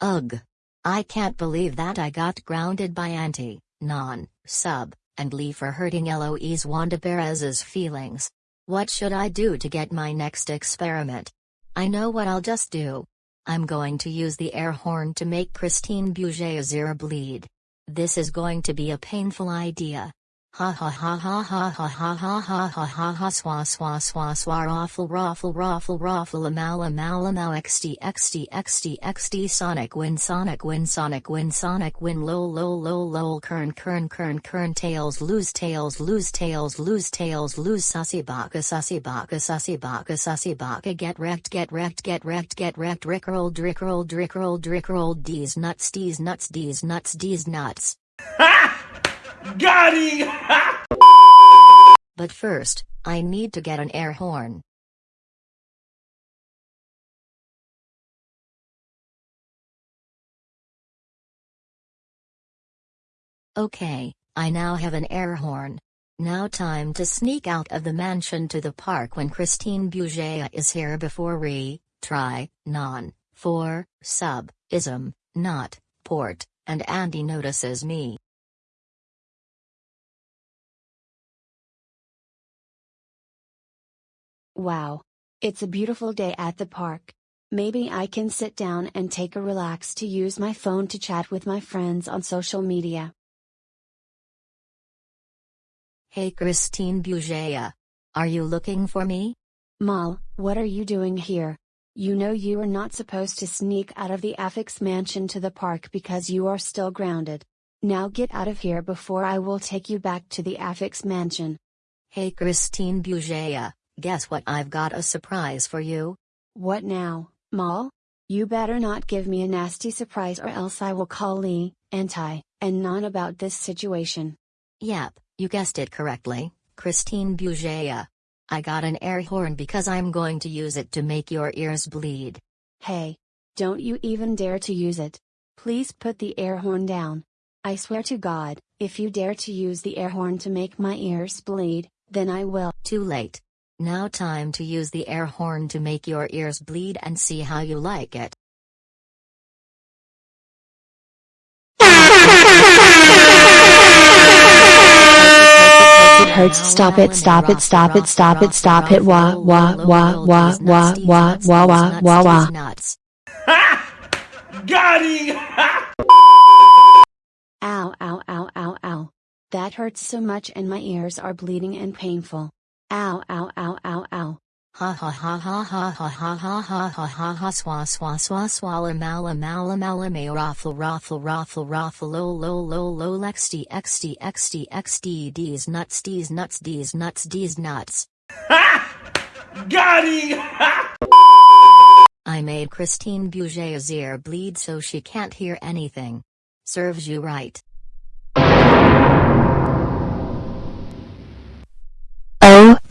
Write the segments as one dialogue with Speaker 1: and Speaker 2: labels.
Speaker 1: Ugh. I can't believe that I got grounded by Auntie, Non, Sub, and Lee for hurting Eloise Wanda Perez's feelings. What should I do to get my next experiment? I know what I'll just do. I'm going to use the air horn to make Christine Bouger bleed. This is going to be a painful idea. Ha! ha ha ha ha ha ha ha ha ha ha ha swa swa swa swa raffle raffle raffle raffle amal amal amal xt xt xt xt sonic win sonic win sonic win sonic win lol lol lol lol kern kern kern kern tails lose tails lose tails lose tails lose sussy baka sussy baka sussy baka sussy baka get wrecked get wrecked get wrecked get wrecked rickroll drickroll drickroll drickroll d's nuts d's nuts d's nuts d's nuts
Speaker 2: Got him!
Speaker 1: but first, I need to get an air horn. Okay, I now have an air horn. Now time to sneak out of the mansion to the park when Christine Bouger is here before re, try, non, for, sub, ism, not, port, and Andy notices me.
Speaker 3: Wow. It's a beautiful day at the park. Maybe I can sit down and take a relax to use my phone to chat with my friends on social media.
Speaker 1: Hey Christine Bouger. Are you looking for me?
Speaker 3: Mal, what are you doing here? You know you are not supposed to sneak out of the Affix mansion to the park because you are still grounded. Now get out of here before I will take you back to the Affix mansion.
Speaker 1: Hey Christine Bouger. Guess what I've got a surprise for you?
Speaker 3: What now, Mal? You better not give me a nasty surprise or else I will call Lee, Anti, and Non about this situation.
Speaker 1: Yep, you guessed it correctly, Christine Bouger. I got an air horn because I'm going to use it to make your ears bleed.
Speaker 3: Hey. Don't you even dare to use it. Please put the air horn down. I swear to God, if you dare to use the air horn to make my ears bleed, then I will.
Speaker 1: Too late. Now time to use the air horn to make your ears bleed and see how you like it.
Speaker 3: It hurts. Stop it. Stop it. Stop it. Stop it. Stop it. Wah wah wah wah wah wah wah wah wah wah.
Speaker 2: Got him!
Speaker 3: Ow ow ow ow ow. That hurts so much and my ears are bleeding and painful. Ow ow ow ow ow.
Speaker 1: Ha ha ha ha ha ha ha ha ha ha ha ha swa swa swa swalla mala mala mala may raffle raffle raffle raffle lo lo lo lo xd xd xd xd d's nuts d's nuts d's nuts d's nuts.
Speaker 2: Got him!
Speaker 1: I made Christine Bouger's ear bleed so she can't hear anything. Serves you right.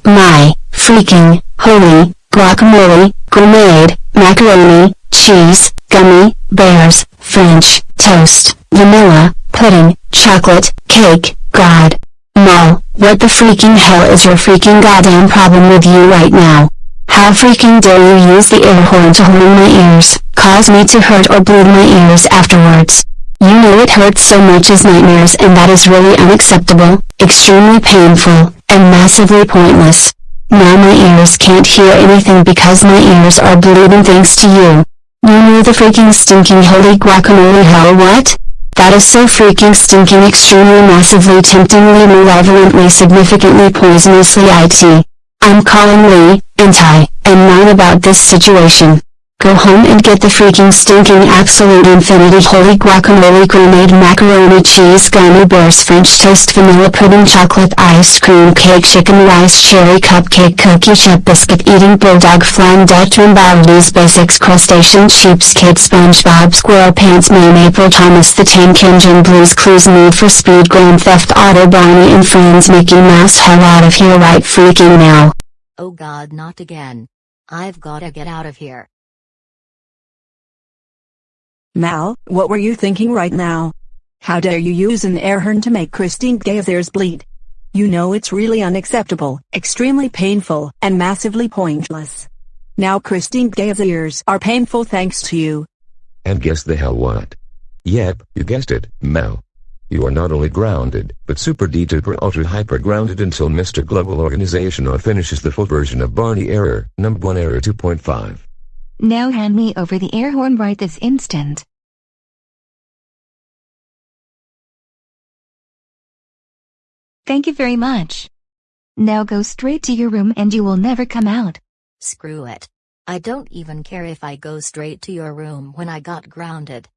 Speaker 3: My, freaking, holy, guacamole, grenade, macaroni, cheese, gummy, bears, French, toast, vanilla, pudding, chocolate, cake, god. Mal, what the freaking hell is your freaking goddamn problem with you right now? How freaking dare you use the air horn to horn my ears, cause me to hurt or bleed my ears afterwards? You know it hurts so much as nightmares and that is really unacceptable, extremely painful, and massively pointless. Now my ears can't hear anything because my ears are bleeding thanks to you. You know the freaking stinking holy guacamole hell what? That is so freaking stinking extremely massively temptingly malevolently significantly poisonously IT. I'm calling Lee, and Anti, and Nine about this situation. Go home and get the freaking stinking absolute infinity holy guacamole grenade macaroni cheese gummy bears french toast vanilla pudding chocolate ice cream cake chicken rice cherry cupcake cookie chip biscuit eating bulldog flying Dutchman Baldi's Basics crustacean cheapskate SpongeBob SquarePants meme April Thomas the Tank Engine Blues Clues Need for Speed Grand Theft Auto Barney and Friends Mickey Mouse hell out of here right freaking now.
Speaker 1: Oh god not again. I've gotta get out of here.
Speaker 4: Mal, what were you thinking right now? How dare you use an air horn to make Christine Gay's ears bleed? You know it's really unacceptable, extremely painful, and massively pointless. Now Christine Gay's ears are painful thanks to you.
Speaker 5: And guess the hell what? Yep, you guessed it, Mal. You are not only grounded, but super duper ultra hyper grounded until Mr. Global Organization or finishes the full version of Barney Error, number 1 error 2.5.
Speaker 6: Now hand me over the air horn right this instant. Thank you very much. Now go straight to your room and you will never come out.
Speaker 1: Screw it. I don't even care if I go straight to your room when I got grounded.